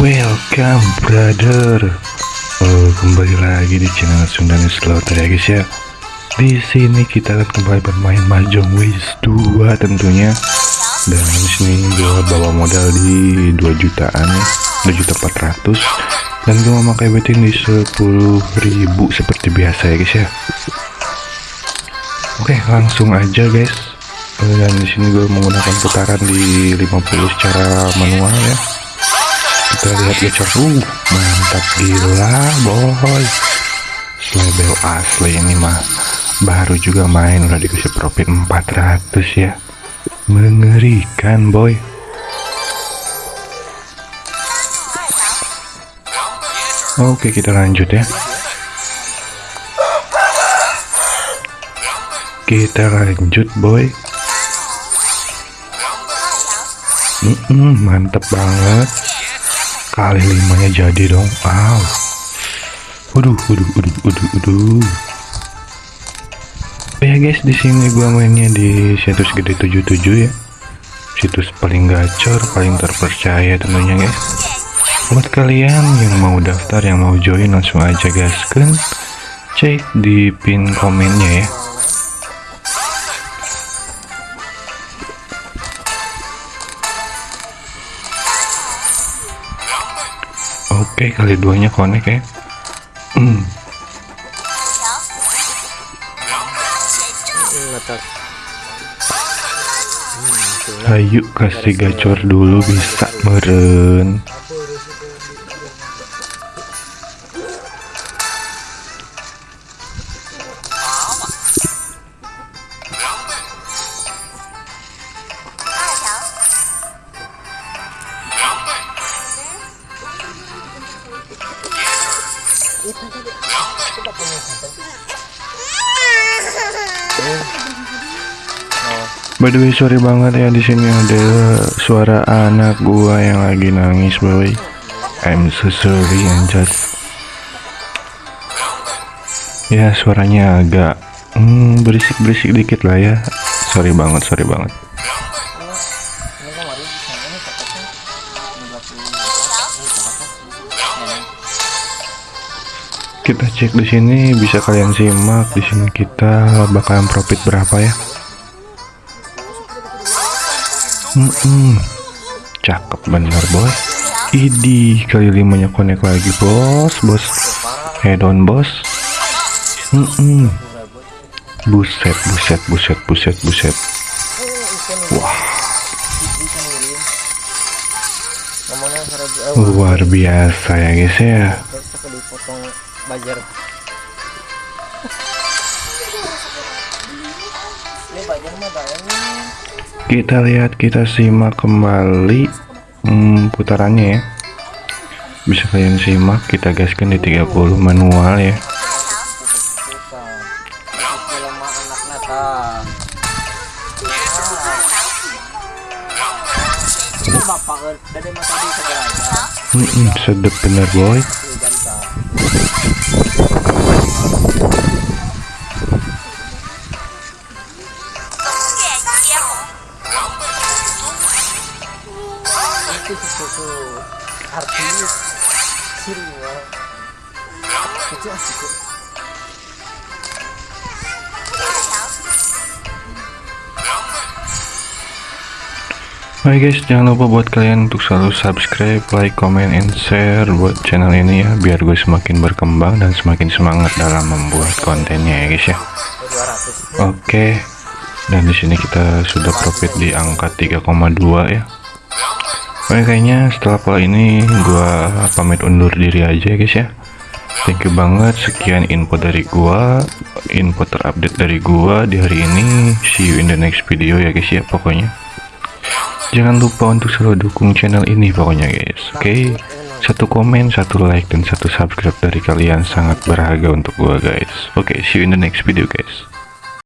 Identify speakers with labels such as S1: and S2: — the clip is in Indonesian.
S1: welcome brother. Oh, kembali lagi di channel Sundani Slaughter ya guys ya. Di sini kita akan kembali bermain Mahjong Wiz 2 tentunya. Dan di sini gue bawa modal di 2 jutaan 2 juta 400 dan gue memakai betting di 10.000 seperti biasa ya guys ya. Oke langsung aja guys. Dan di sini gue menggunakan putaran di 50 secara manual ya kita lihat gacor uh mantap gila boy. Slebel asli ini mah. Baru juga main udah dikasih profit 400 ya. Mengerikan boy. Oke kita lanjut ya. Kita lanjut boy. Mm -mm, mantep banget kali limanya jadi dong. Wow. Waduh waduh waduh waduh waduh. Oh ya guys di sini gua mainnya di situs gede 77 ya. Situs paling gacor paling terpercaya tentunya guys. Buat kalian yang mau daftar yang mau join langsung aja gaskan cek di pin komennya ya Oke kali duanya connect ya hmm. Ayo kasih gacor dulu bisa meren By the way sorry banget ya di sini ada suara anak gua yang lagi nangis boy. I'm so sorry anjat. Ya suaranya agak hmm, berisik-berisik dikit lah ya. Sorry banget, sorry banget. Kita cek di sini bisa kalian simak di sini kita bakalan profit berapa ya. Mm -mm. Cakep bener boy. Idi kali limanya konek lagi bos, bos. Head on bos. Mm -mm. Buset, buset, buset, buset, buset. Wah. Luar biasa ya guys ya. Kita lihat kita simak kembali hmm, putarannya ya. Bisa kalian simak kita gaskan di 30 manual ya. Hmm, hmm, sedep bener boy.
S2: Itu artis sirinya itu asik
S1: Oke guys, jangan lupa buat kalian untuk selalu subscribe, like, comment, and share buat channel ini ya, biar gue semakin berkembang dan semakin semangat dalam membuat kontennya ya guys ya. Oke, dan di sini kita sudah profit di angka 3,2 ya. Oke kayaknya setelah pola ini gua pamit undur diri aja guys ya. Thank you banget sekian info dari gua, info terupdate dari gua di hari ini. See you in the next video ya guys ya pokoknya. Jangan lupa untuk selalu dukung channel ini pokoknya guys. Oke. Okay? Satu komen, satu like dan satu subscribe dari kalian sangat berharga untuk gua guys. Oke, okay, see you in the next video guys.